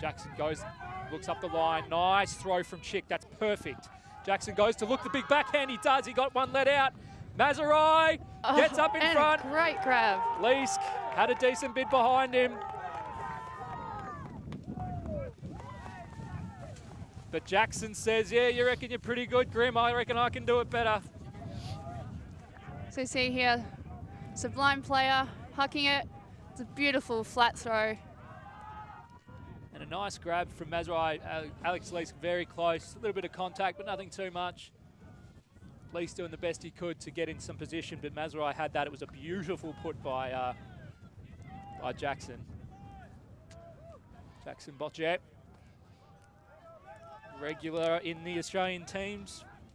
Jackson goes, looks up the line. Nice throw from Chick. That's perfect. Jackson goes to look the big backhand. He does. He got one let out. Mazurai oh, gets up in and front. great grab. Leask had a decent bid behind him. But Jackson says, yeah, you reckon you're pretty good, Grim. I reckon I can do it better. So you see here, Sublime player, hucking it. It's a beautiful flat throw. Nice grab from Mazurai. Alex Lees very close. A little bit of contact, but nothing too much. Lees doing the best he could to get in some position, but Mazurai had that. It was a beautiful put by, uh, by Jackson. Jackson Bochet regular in the Australian teams